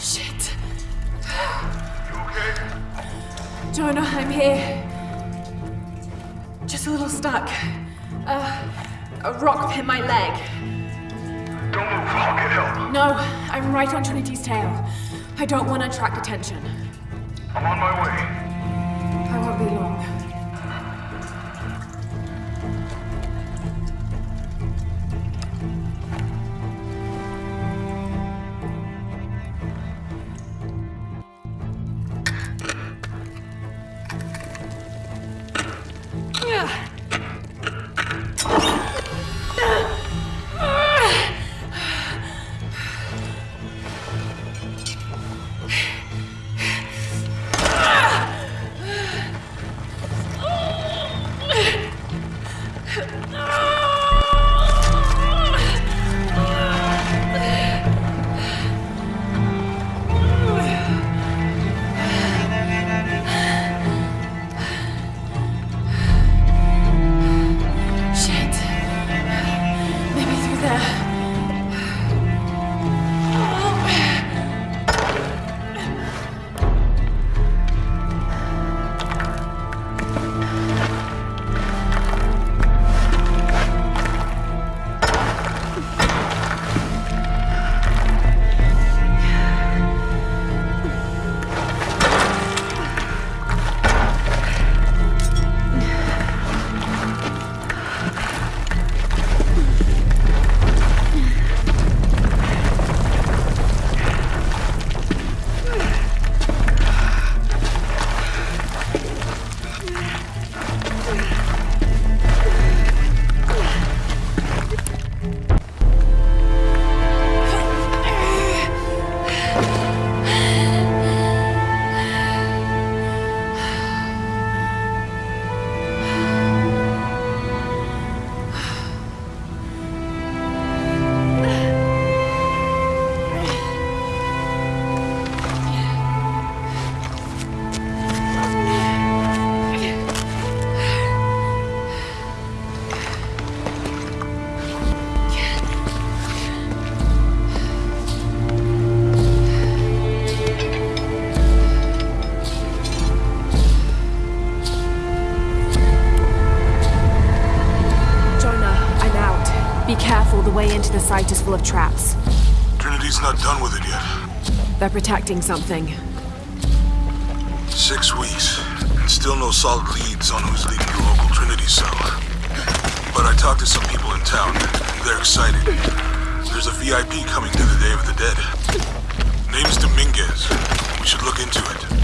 Shit. You okay? Jonah, I'm here. Just a little stuck. Uh, a rock hit my leg. Don't move. I'll get help. No, I'm right on Trinity's tail. I don't want to attract attention. I'm on my way. I won't be long. Be careful, the way into the site is full of traps. Trinity's not done with it yet. They're protecting something. Six weeks, and still no solid leads on who's leading the local Trinity cell. But I talked to some people in town, and they're excited. There's a VIP coming to the Day of the Dead. Name's Dominguez. We should look into it.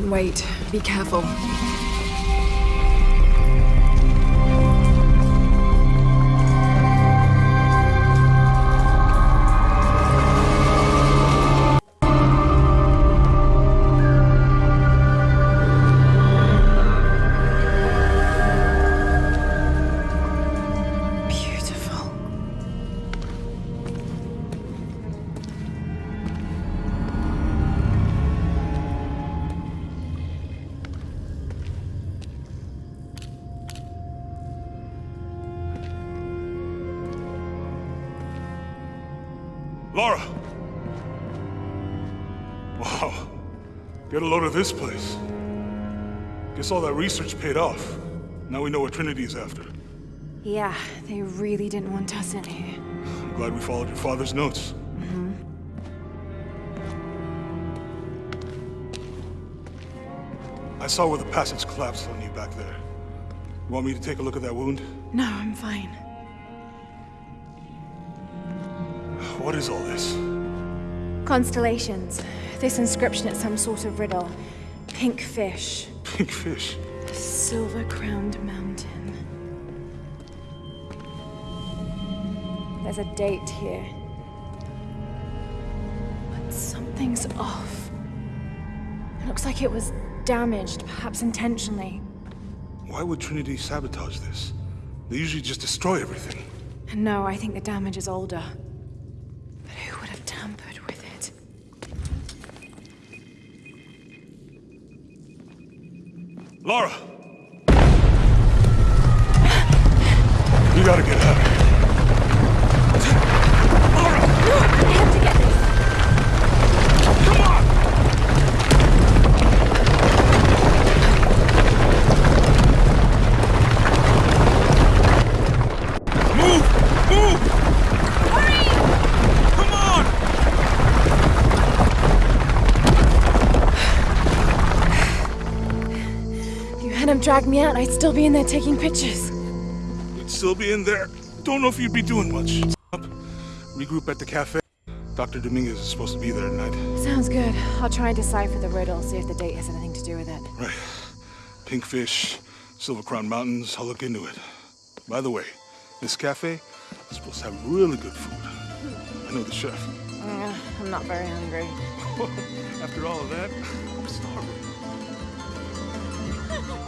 Sorry wait. Be careful. Get a load of this place. Guess all that research paid off. Now we know what Trinity is after. Yeah, they really didn't want us in here. I'm glad we followed your father's notes. Mm-hmm. I saw where the passage collapsed on you back there. You want me to take a look at that wound? No, I'm fine. What is all this? Constellations. This inscription is some sort of riddle. Pink fish. Pink fish. Silver-crowned mountain. There's a date here. But something's off. It looks like it was damaged, perhaps intentionally. Why would Trinity sabotage this? They usually just destroy everything. No, I think the damage is older. But who would have tampered with it? Lara! If you hadn't dragged me out, I'd still be in there taking pictures. You'd still be in there. Don't know if you'd be doing much. Up. Regroup at the cafe. Dr. Dominguez is supposed to be there tonight. Sounds good. I'll try and decipher the riddle, see if the date has anything to do with it. Right. Pink fish, Silver Crown Mountains, I'll look into it. By the way, this cafe is supposed to have really good food. I know the chef. Uh, I'm not very hungry. After all of that, I'm starving.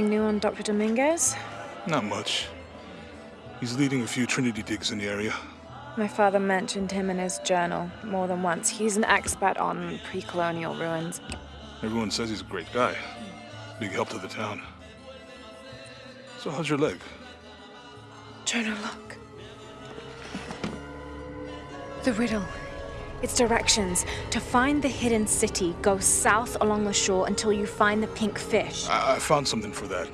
Anything new on Dr. Dominguez? Not much. He's leading a few Trinity digs in the area. My father mentioned him in his journal more than once. He's an expert on pre-colonial ruins. Everyone says he's a great guy. Big help to the town. So how's your leg? Jonah, look. The riddle. Its directions. To find the hidden city, go south along the shore until you find the pink fish. I, I found something for that.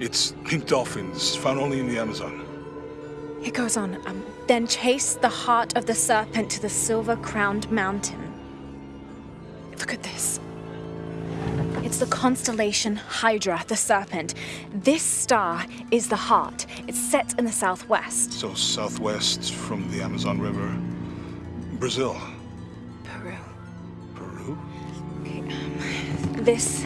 It's pink dolphins, found only in the Amazon. It goes on. Um, then chase the heart of the serpent to the silver-crowned mountain. Look at this. It's the constellation Hydra, the serpent. This star is the heart. It's set in the southwest. So southwest from the Amazon River. Brazil. This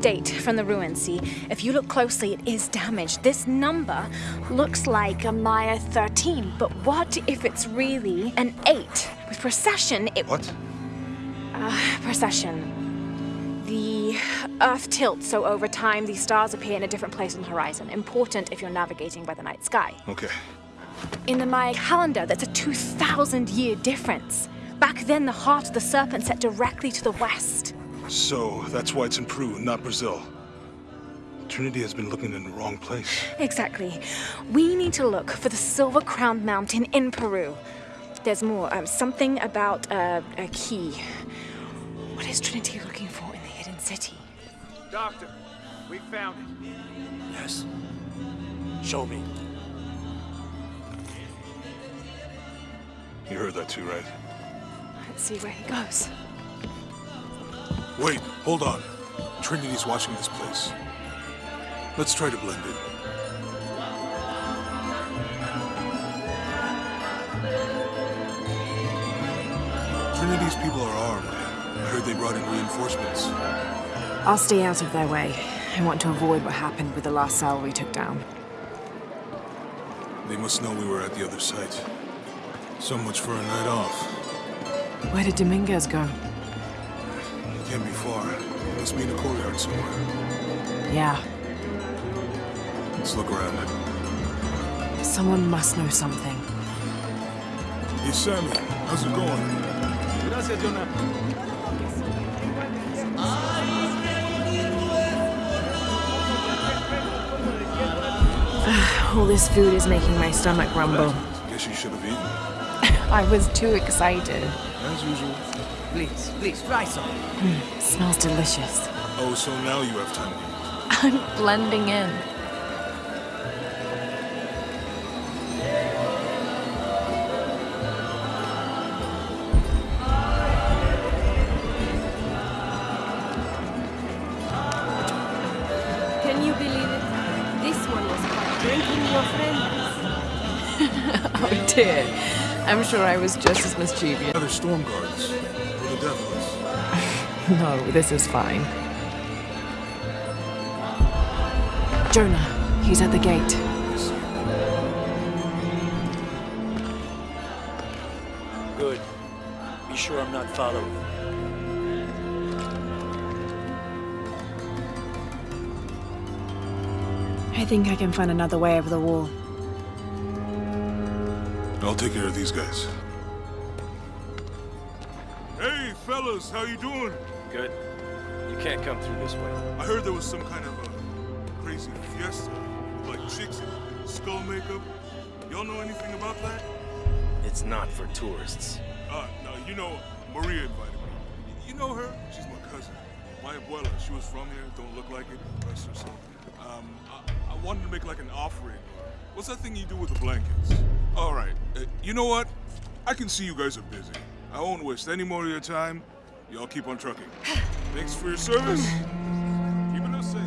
date from the ruins, see? If you look closely, it is damaged. This number looks like a Maya 13, but what if it's really an 8? With precession, it... What? Uh, precession. The Earth tilts, so over time, these stars appear in a different place on the horizon. Important if you're navigating by the night sky. Okay. In the Maya calendar, that's a 2,000 year difference. Back then, the heart of the serpent set directly to the west. So that's why it's in Peru, not Brazil. Trinity has been looking in the wrong place. Exactly. We need to look for the Silver Crowned Mountain in Peru. There's more. Um, something about uh, a key. What is Trinity looking for in the hidden city? Doctor, we found it. Yes. Show me. You heard that too, right? Let's see where he goes. Wait, hold on. Trinity's watching this place. Let's try to blend in. Trinity's people are armed. I heard they brought in reinforcements. I'll stay out of their way. I want to avoid what happened with the last cell we took down. They must know we were at the other site. So much for a night off. Where did Dominguez go? It can't be far. Must be in a courtyard somewhere. Yeah, Let's look around. someone must know something. Hey, Sammy. How's it going? Gracias, Jonah. All this food is making my stomach rumble. Guess you should have eaten. I was too excited. As usual. Please, please, try some. Hmm, smells delicious. Oh, so now you have time. I'm blending in. Can you believe it? This one was caught drinking your friends. Oh dear. I'm sure I was just as mischievous. Other storm guards. Or. No, this is fine. Jonah, he's at the gate. Good. Be sure I'm not following. I think I can find another way over the wall. I'll take care of these guys. Fellas, how you doing? Good. You can't come through this way. I heard there was some kind of a crazy fiesta, like chicks in skull makeup. Y'all know anything about that? It's not for tourists. Uh, no, you know, Maria invited me. You know her? She's my cousin. My abuela, she was from here, don't look like it, rest her soul. Um, I, I wanted to make like an offering. What's that thing you do with the blankets? All right, uh, you know what? I can see you guys are busy. I won't waste any more of your time. Y'all keep on trucking. Thanks for your service. Keeping us safe.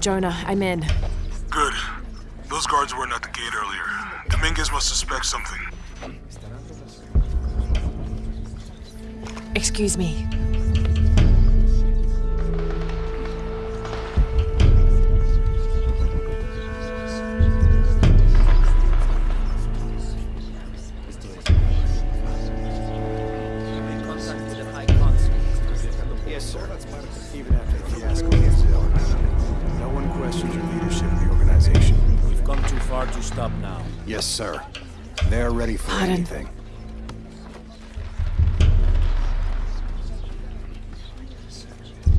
Jonah, I'm in. Good. Those guards weren't at the gate earlier. Dominguez must suspect something. Excuse me. Yes, sir. Even after the fiasco in Brazil, no one questions your leadership of the organization. We've come too far to stop now. Yes, sir. They're ready for Pardon. anything.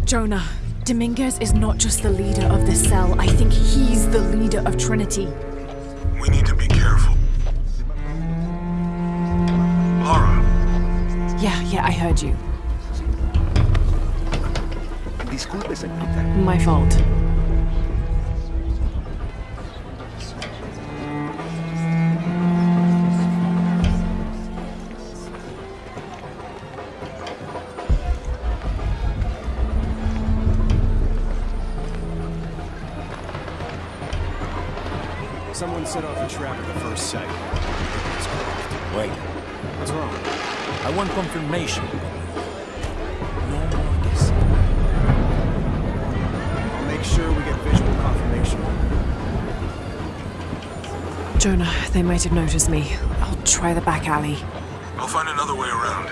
Jonah, Dominguez is not just the leader of the cell. I think he's the leader of Trinity. We need to be careful. Lara, Yeah, yeah, I heard you. Disculpe, señorita. My fault. Someone set off a trap at the first site. Wait, What's wrong? I want confirmation. Make sure we get visual confirmation. Jonah, they might have noticed me. I'll try the back alley. I'll find another way around.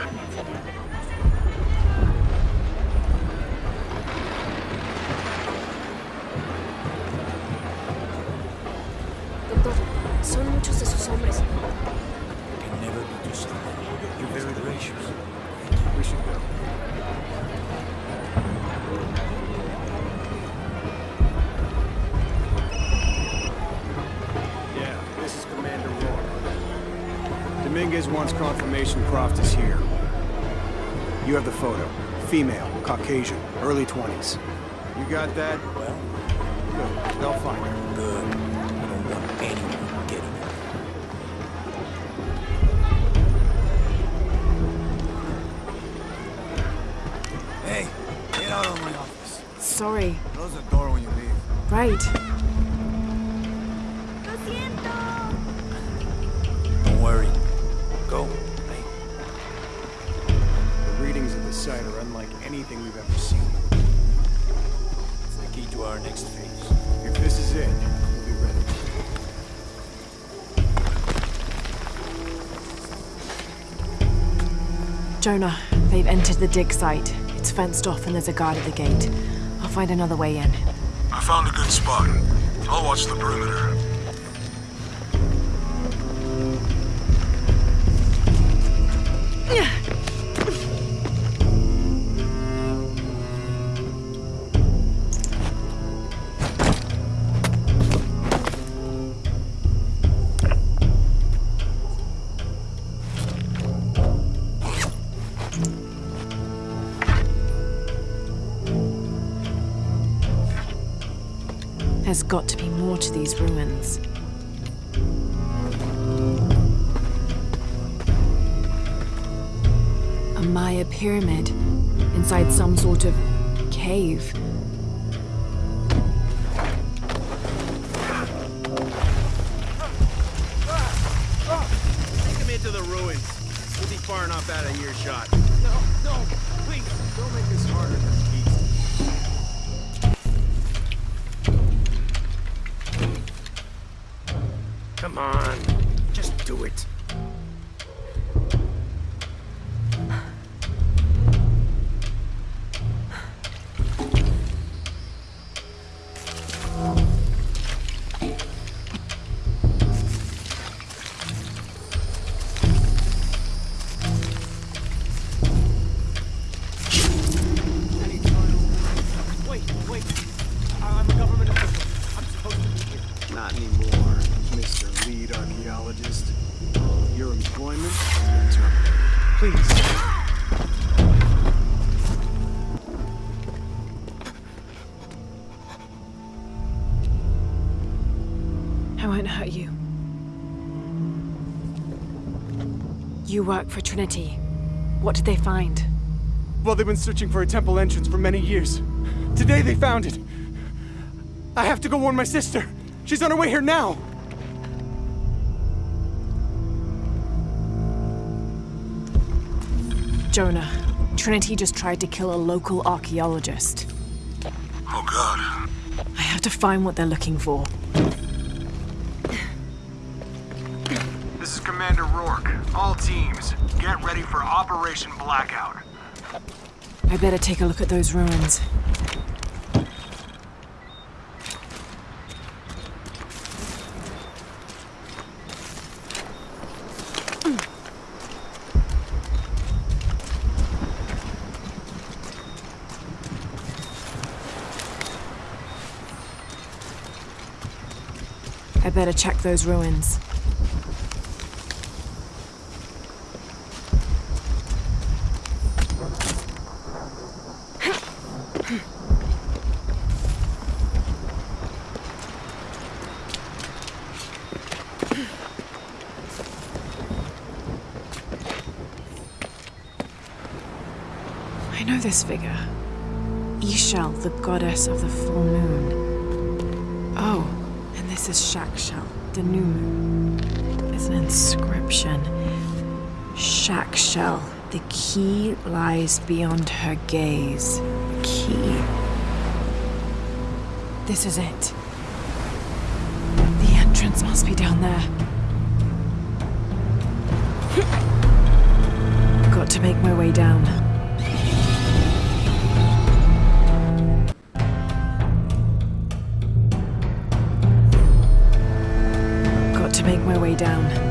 You have the photo. Female, Caucasian, early 20s. You got that? Well, Good. They'll find her. good. I don't want anyone getting it. Hey, get out of my office. Sorry. Close the door when you leave. Right. ¡Lo siento! Don't worry. Go. Hey, The readings of the site are unlike anything we've ever seen. our next phase. If this is it, we'll be ready. Jonah, they've entered the dig site. It's fenced off and there's a guard at the gate. I'll find another way in. I found a good spot. I'll watch the perimeter. Got to be more to these ruins. A Maya pyramid inside some sort of cave. Come on. Just do it. You work for Trinity. What did they find? Well, they've been searching for a temple entrance for many years. Today they found it. I have to go warn my sister. She's on her way here now. Jonah, Trinity just tried to kill a local archaeologist. Oh god. I have to find what they're looking for. All teams, get ready for Operation Blackout. I better take a look at those ruins. I better check those ruins. I know this figure. Ix Chel, the goddess of the full moon. Oh, and this is Chak Chel, the new moon. There's an inscription. Chak Chel, the key lies beyond her gaze. Key. This is it. The entrance must be down there. Got to make my way down. Down.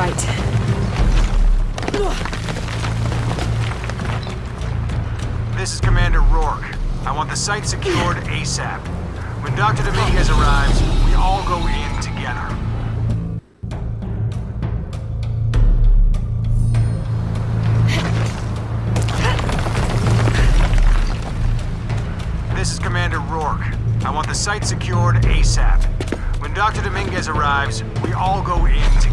Right. This is Commander Rourke. I want the site secured ASAP. When Dr. Dominguez arrives, we all go in together. This is Commander Rourke. I want the site secured ASAP. When Dr. Dominguez arrives, we all go in together.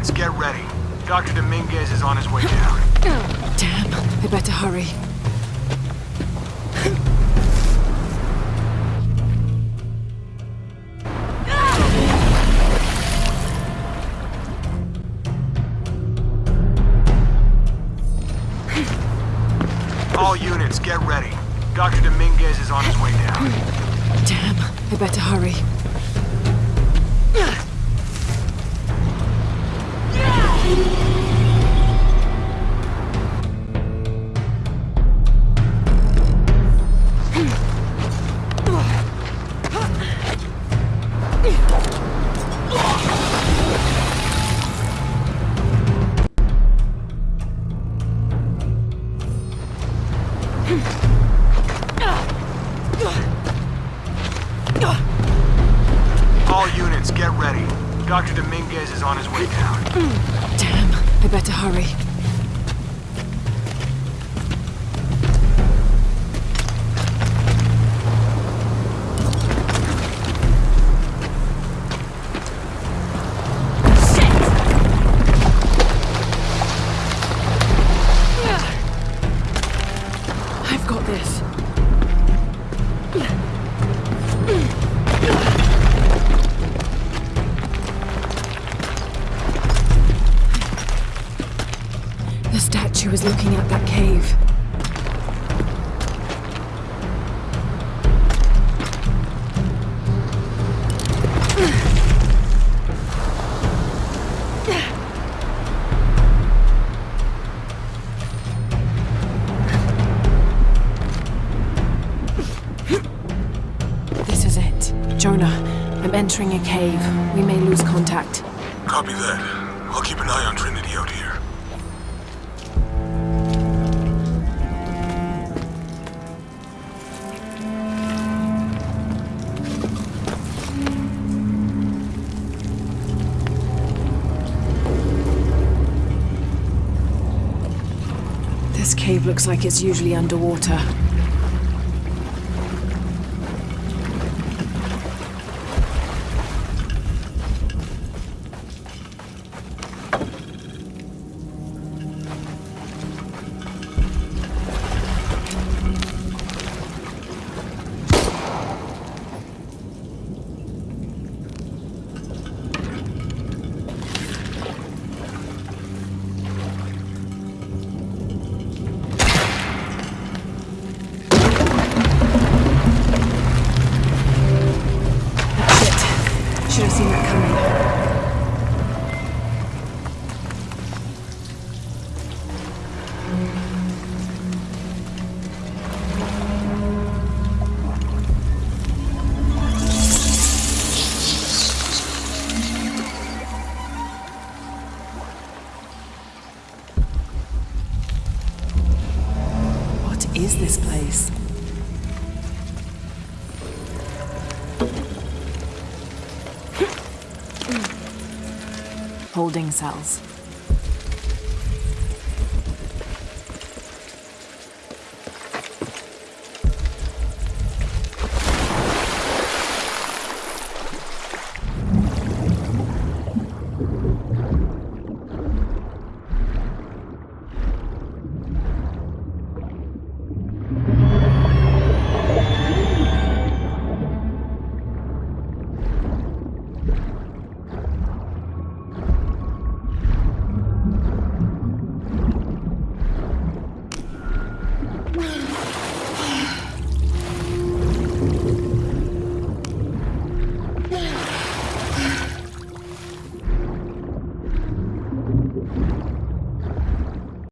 Units, get ready. Dr. Dominguez is on his way down. Oh, damn, I better hurry. Entering a cave. We may lose contact. Copy that. I'll keep an eye on Trinity out here. This cave looks like it's usually underwater. Holding cells.